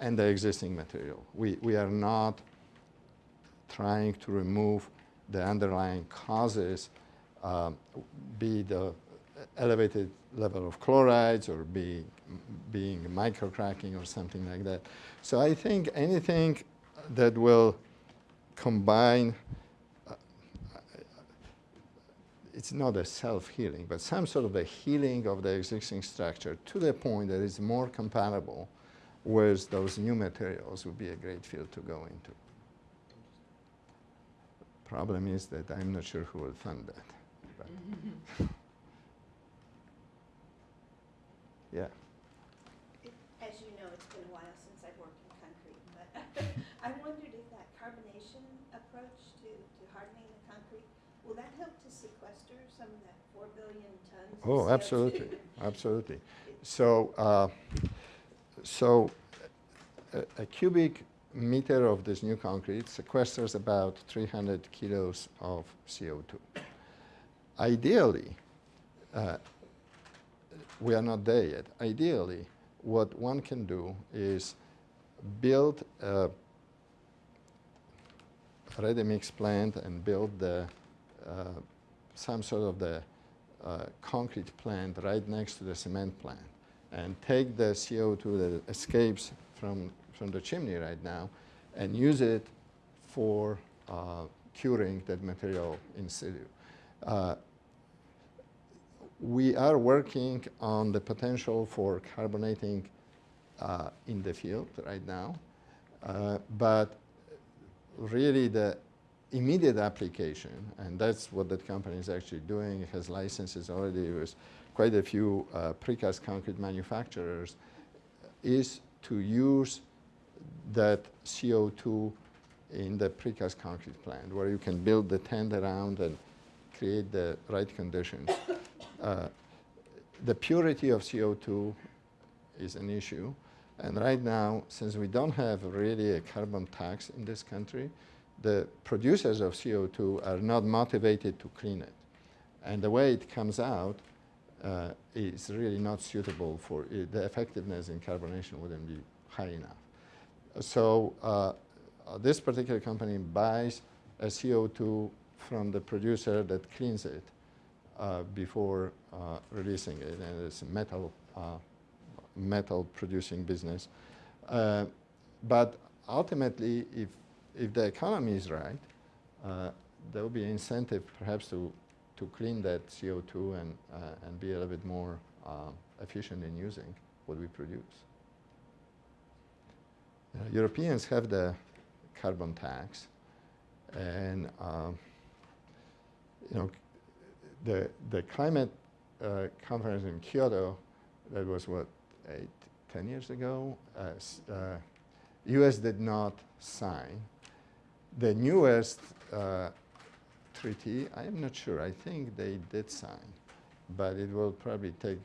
and the existing material. We, we are not trying to remove the underlying causes, um, be the elevated level of chlorides or be, being microcracking or something like that. So I think anything that will combine, uh, it's not a self-healing, but some sort of a healing of the existing structure to the point that it's more compatible with those new materials would be a great field to go into. Problem is that I'm not sure who will fund that. (laughs) But yeah.
It- As you know, it's been a while since I've worked in concrete, but (laughs) I wondered if that carbonation approach to, to hardening the concrete, will that help to sequester some of that four billion tons?
Oh, absolutely, (laughs) absolutely. So, uh, so a, a cubic meter of this new concrete sequesters about 300 kilos of CO2. Ideally, uh, we are not there yet. Ideally, what one can do is build a ready-mix plant and build the, uh, some sort of the uh, concrete plant right next to the cement plant and take the CO2 that escapes from, from the chimney right now and use it for uh, curing that material in situ. Uh, we are working on the potential for carbonating uh, in the field right now, uh, but really the immediate application, and that's what that company is actually doing, it has licenses already with quite a few uh, precast concrete manufacturers, is to use that CO2 in the precast concrete plant, where you can build the tent around and create the right conditions. Uh, the purity of CO2 is an issue. And right now, since we don't have really a carbon tax in this country, the producers of CO2 are not motivated to clean it. And the way it comes out uh, is really not suitable for it. The effectiveness in carbonation wouldn't be high enough. So uh, uh, this particular company buys a CO2 from the producer that cleans it uh, before uh, releasing it, and it's a metal, uh, metal producing business. Uh, but ultimately, if, if the economy is right, uh, there will be incentive perhaps to, to clean that CO2 and, uh, and be a little bit more efficient in using what we produce. Europeans have the carbon tax, and you know, the the climate uh, conference in Kyoto, that was what ten years ago. Uh, uh, U.S. did not sign. The newest uh, treaty, I am not sure. I think they did sign, but it will probably take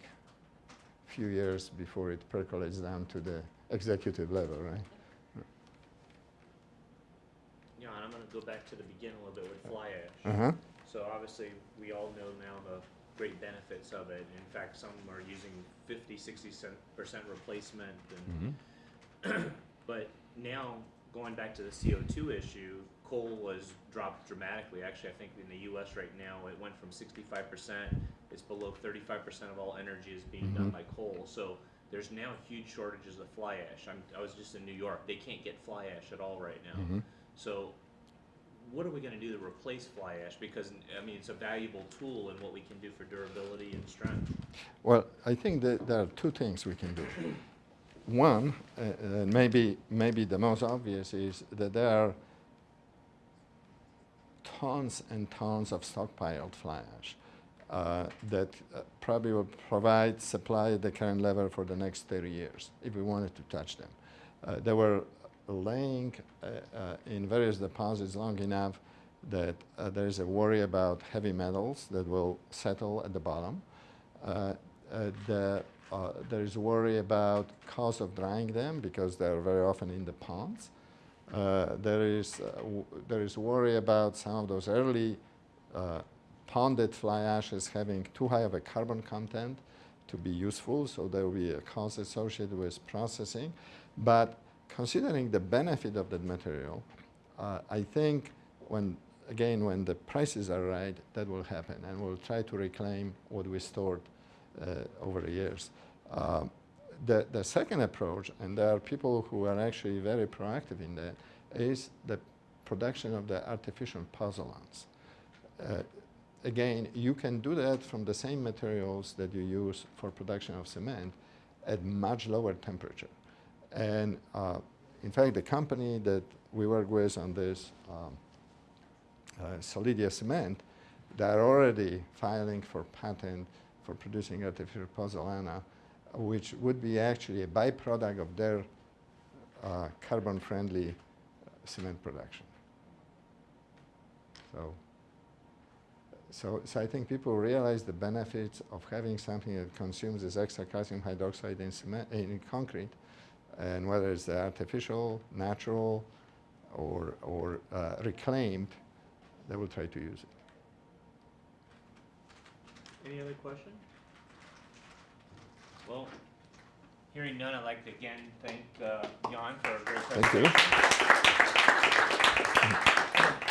a few years before it percolates down to the executive level, right?
Jan, I'm going to go back to the beginning a little bit with fly ash.
Uh-huh.
So obviously, we all know now the great benefits of it. In fact, some are using 50, 60 percent replacement. And
Mm-hmm. (clears throat)
but now, going back to the CO2 issue, coal was dropped dramatically. Actually, I think in the U.S. right now, it went from 65 percent. It's below 35 percent of all energy is being done
Mhm.
by coal. So there's now huge shortages of fly ash. I'm, I was just in New York. They can't get fly ash at all right now.
Mhm.
So what are we gonna do to replace fly ash? Because, I mean, it's a valuable tool in what we can do for durability and strength.
Well, I think that there are two things we can do. One, uh, uh, maybe, maybe the most obvious, is that there are tons and tons of stockpiled fly ash uh, that uh, probably will provide supply at the current level for the next 30 years if we wanted to touch them. Uh, they were laying uh, uh, in various deposits long enough that uh, there is a worry about heavy metals that will settle at the bottom. The, there is worry about cost of drying them because they are very often in the ponds. Uh, there is uh, there is worry about some of those early uh, ponded fly ashes having too high of a carbon content to be useful, so there will be a cost associated with processing. But considering the benefit of that material, uh, I think when again when the prices are right, that will happen, and we'll try to reclaim what we stored uh, over the years. Um, the, the second approach, and there are people who are actually very proactive in that, is the production of the artificial pozzolans. Uh, again, you can do that from the same materials that you use for production of cement at much lower temperature. And uh, in fact, the company that we work with on this, um, uh, Solidia Cement, they're already filing for patent for producing artificial pozzolana, which would be actually a byproduct of their uh, carbon-friendly cement production. So, so, so I think people realize the benefits of having something that consumes this extra calcium hydroxide in, cement, in concrete, and whether it's artificial, natural, or, or uh, reclaimed, they will try to use it.
Any other question? Well, hearing none, I'd like to again thank uh, Jan for a great presentation.
Thank you.